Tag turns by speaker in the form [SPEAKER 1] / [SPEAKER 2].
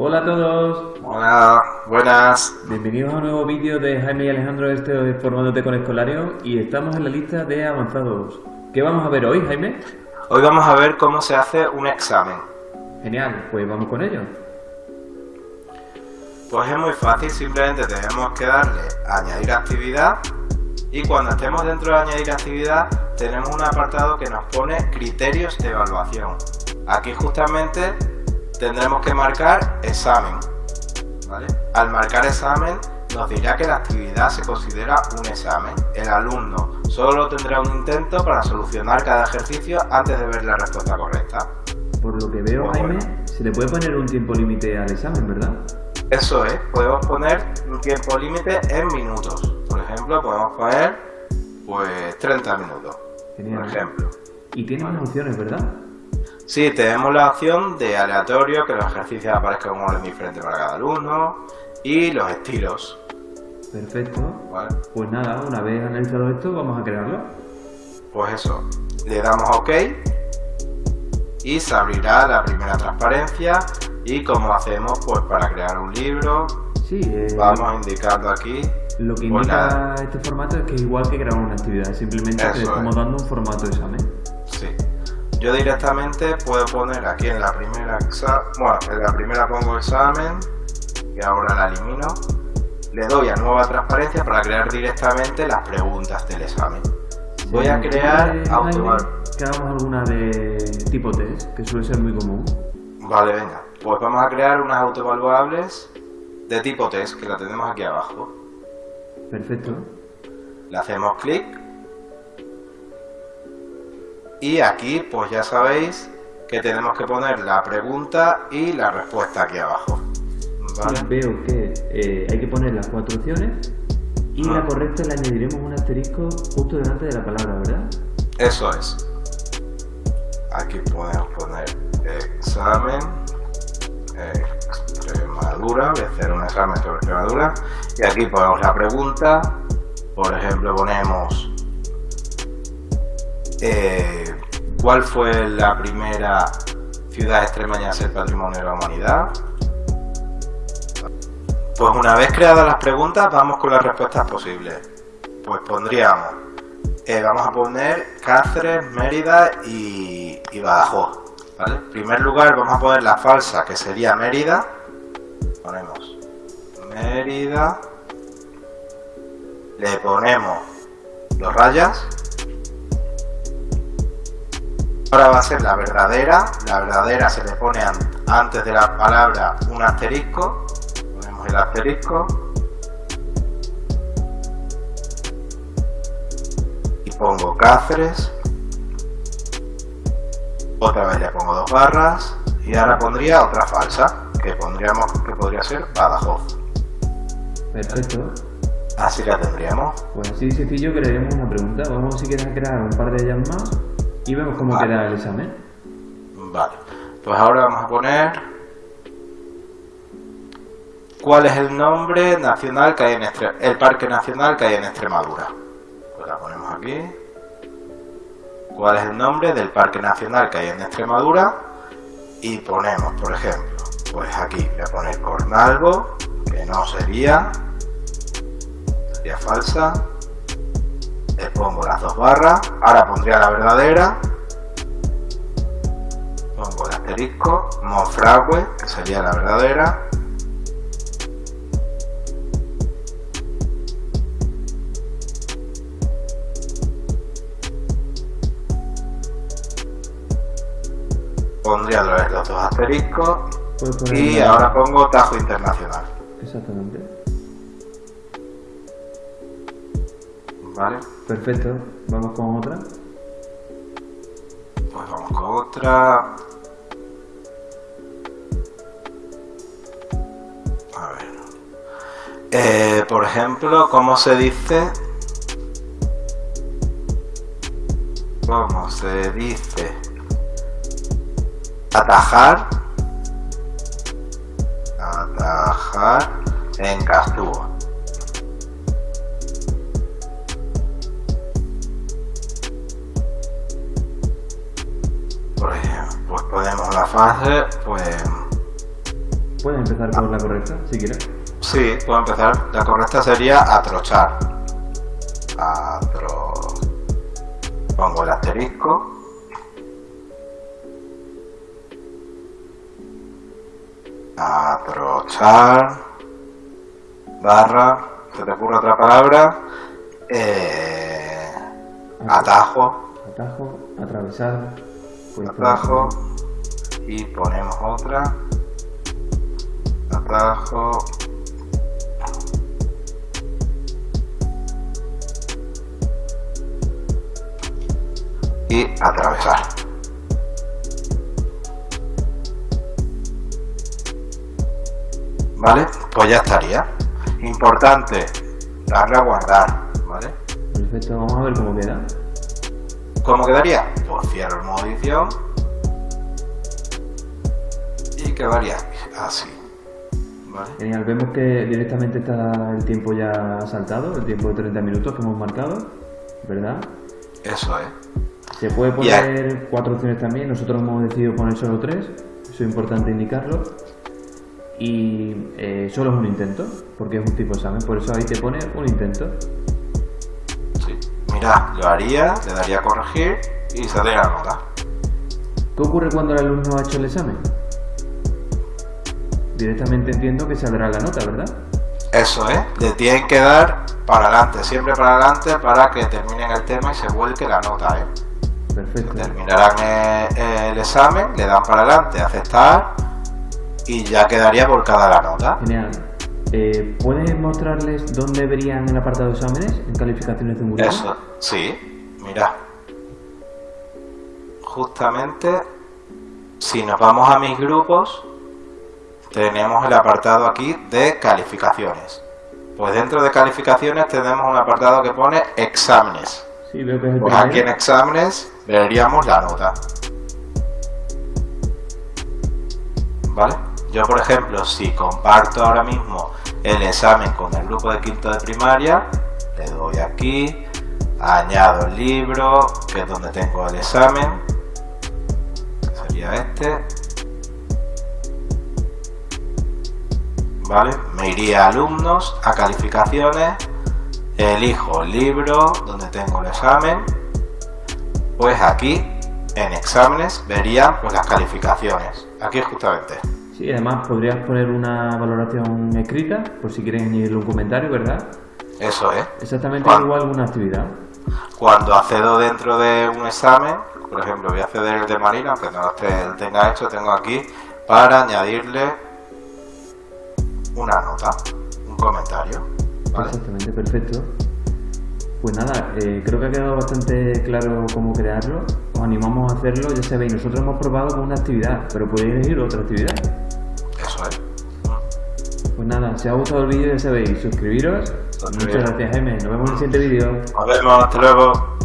[SPEAKER 1] Hola a todos,
[SPEAKER 2] Hola, buenas.
[SPEAKER 1] bienvenidos a un nuevo vídeo de Jaime y Alejandro, este es Formándote con Escolario y estamos en la lista de avanzados. ¿Qué vamos a ver hoy, Jaime?
[SPEAKER 2] Hoy vamos a ver cómo se hace un examen.
[SPEAKER 1] Genial, pues vamos con ello.
[SPEAKER 2] Pues es muy fácil, simplemente tenemos que darle a añadir actividad y cuando estemos dentro de añadir actividad tenemos un apartado que nos pone criterios de evaluación. Aquí justamente tendremos que marcar examen. ¿vale? Al marcar examen nos dirá que la actividad se considera un examen. El alumno solo tendrá un intento para solucionar cada ejercicio antes de ver la respuesta correcta.
[SPEAKER 1] Por lo que veo, Jaime,
[SPEAKER 2] bueno.
[SPEAKER 1] se le puede poner un tiempo límite al examen, ¿verdad?
[SPEAKER 2] Eso es, podemos poner un tiempo límite en minutos. Por ejemplo, podemos poner pues 30 minutos.
[SPEAKER 1] Genial.
[SPEAKER 2] Por ejemplo.
[SPEAKER 1] Y tiene más opciones, ¿verdad?
[SPEAKER 2] Sí, tenemos la opción de aleatorio, que los ejercicios aparezcan en un orden diferente para cada alumno, y los estilos.
[SPEAKER 1] Perfecto.
[SPEAKER 2] ¿vale?
[SPEAKER 1] Pues nada, una vez analizado esto, vamos a crearlo.
[SPEAKER 2] Pues eso, le damos OK y se abrirá la primera transparencia y como hacemos pues para crear un libro,
[SPEAKER 1] Sí, eh,
[SPEAKER 2] vamos indicando aquí
[SPEAKER 1] lo que
[SPEAKER 2] pues
[SPEAKER 1] indica este formato es que es igual que grabar una actividad, simplemente
[SPEAKER 2] Eso
[SPEAKER 1] estamos
[SPEAKER 2] es.
[SPEAKER 1] dando un formato de examen.
[SPEAKER 2] Yo directamente puedo poner aquí en la primera bueno, en la primera pongo examen, y ahora la elimino. Le doy a nueva transparencia para crear directamente las preguntas del examen. Voy a
[SPEAKER 1] ¿Se
[SPEAKER 2] crear
[SPEAKER 1] ocurre,
[SPEAKER 2] auto
[SPEAKER 1] Jaime, que hagamos alguna de tipo test, que suele ser muy común.
[SPEAKER 2] Vale, venga. Pues vamos a crear unas autoevaluables de tipo test, que la tenemos aquí abajo.
[SPEAKER 1] Perfecto.
[SPEAKER 2] Le hacemos clic. Y aquí, pues ya sabéis que tenemos que poner la pregunta y la respuesta aquí abajo. ¿Vale?
[SPEAKER 1] Veo que eh, hay que poner las cuatro opciones y
[SPEAKER 2] Ah.
[SPEAKER 1] la correcta le añadiremos un asterisco justo delante de la palabra, ¿verdad?
[SPEAKER 2] Eso es. Aquí podemos poner examen Extremadura. Voy a hacer un examen sobre Extremadura. Y aquí ponemos la pregunta. Por ejemplo, ponemos eh, ¿Cuál fue la primera ciudad extremeña a ser patrimonio de la humanidad? Pues una vez creadas las preguntas, vamos con las respuestas posibles. Pues pondríamos eh, vamos a poner Cáceres, Mérida y, y Badajoz. En primer lugar vamos a poner la falsa, que sería Mérida. Ponemos Mérida. Le ponemos dos rayas. Ahora va a ser la verdadera. La verdadera se le pone an- antes de la palabra un asterisco. Ponemos el asterisco. y pongo Cáceres otra vez le pongo dos barras y ahora pondría otra falsa que pondríamos que podría ser Badajoz
[SPEAKER 1] Perfecto.
[SPEAKER 2] así la tendríamos
[SPEAKER 1] Pues así sencillo crearemos una pregunta. Vamos si quieres a crear un par de ellas más y vemos cómo
[SPEAKER 2] Vale.
[SPEAKER 1] queda el examen.
[SPEAKER 2] vale pues ahora vamos a poner ¿cuál es el nombre nacional que hay en Extre- el parque nacional que hay en Extremadura? pues la ponemos aquí ¿cuál es el nombre del parque nacional que hay en Extremadura? y ponemos por ejemplo pues aquí voy a poner Cornalvo que no sería sería falsa le pongo las dos barras. Ahora pondría la verdadera. Pongo el asterisco Monfragüe que sería la verdadera. Pondría otra vez los dos asteriscos. Y ahora pongo Tajo Internacional.
[SPEAKER 1] Exactamente.
[SPEAKER 2] Vale
[SPEAKER 1] Perfecto. Vamos con otra.
[SPEAKER 2] Pues vamos con otra. A ver. Eh, por ejemplo, ¿cómo se dice? ¿Cómo se dice? Atajar. Atajar en Castúa. Fase, pues
[SPEAKER 1] Puedes empezar con la correcta, si quieres.
[SPEAKER 2] Sí, puedo empezar. La correcta sería atrochar. Atro... Pongo el asterisco. Atrochar. Barra. ¿Se te ocurre otra palabra? Eh, atajo.
[SPEAKER 1] Atajo, atravesar. pues,
[SPEAKER 2] Atajo. Y ponemos otra. Atajo. Y atravesar. ¿Vale? Pues ya estaría. Importante, darle a guardar, ¿vale?
[SPEAKER 1] Perfecto, vamos a ver cómo queda.
[SPEAKER 2] ¿Cómo quedaría? Pues cierro el modo edición y quedaría así. ¿Vale?
[SPEAKER 1] Genial, vemos que directamente está el tiempo ya saltado, el tiempo de 30 minutos que hemos marcado, ¿verdad?
[SPEAKER 2] Eso es.
[SPEAKER 1] Se puede poner cuatro opciones también, nosotros hemos decidido poner solo tres, eso es importante indicarlo. Y eh, solo es un intento, porque es un tipo de examen, por eso ahí te pone un intento.
[SPEAKER 2] Sí. Mira, lo haría, le daría a corregir y saldría la nota.
[SPEAKER 1] ¿Qué ocurre cuando el alumno ha hecho el examen? Directamente entiendo que saldrá la nota, ¿verdad?
[SPEAKER 2] Eso es. Le tienen que dar para adelante, siempre para adelante para que terminen el tema y se vuelque la nota, ¿eh?
[SPEAKER 1] Perfecto.
[SPEAKER 2] Terminarán eh, el examen, le dan para adelante, aceptar y ya quedaría volcada la nota.
[SPEAKER 1] Genial. Eh, ¿Puedes mostrarles dónde verían el apartado de exámenes en calificaciones de un grupo?
[SPEAKER 2] Eso, sí, mira. Justamente, si nos vamos a mis grupos, tenemos el apartado aquí de calificaciones. Pues dentro de calificaciones tenemos un apartado que pone exámenes.
[SPEAKER 1] Sí,
[SPEAKER 2] Pues aquí en exámenes veríamos la nota. ¿Vale? Yo, por ejemplo, si comparto ahora mismo el examen con el grupo de quinto de primaria, le doy aquí, añado el libro, que es donde tengo el examen, sería este. ¿Vale? Me iría a alumnos, a calificaciones, elijo el libro donde tengo el examen, pues aquí en exámenes vería pues las calificaciones, aquí justamente.
[SPEAKER 1] Sí, además podrías poner una valoración escrita, por si quieres añadirle un comentario, ¿verdad?
[SPEAKER 2] Eso es.
[SPEAKER 1] Exactamente
[SPEAKER 2] Juan.
[SPEAKER 1] igual una actividad.
[SPEAKER 2] Cuando accedo dentro de un examen, por ejemplo voy a acceder el de Marina, aunque no lo tenga hecho, tengo aquí para añadirle una nota, un comentario. ¿vale?
[SPEAKER 1] Exactamente, perfecto. Pues nada, eh, creo que ha quedado bastante claro cómo crearlo. Os animamos a hacerlo, ya sabéis, nosotros hemos probado con una actividad, pero podéis elegir otra actividad.
[SPEAKER 2] Eso es.
[SPEAKER 1] Pues nada, si os ha gustado el vídeo ya sabéis,
[SPEAKER 2] suscribiros.
[SPEAKER 1] Muchas gracias Jaime, nos vemos en el siguiente vídeo.
[SPEAKER 2] Nos vemos, hasta luego.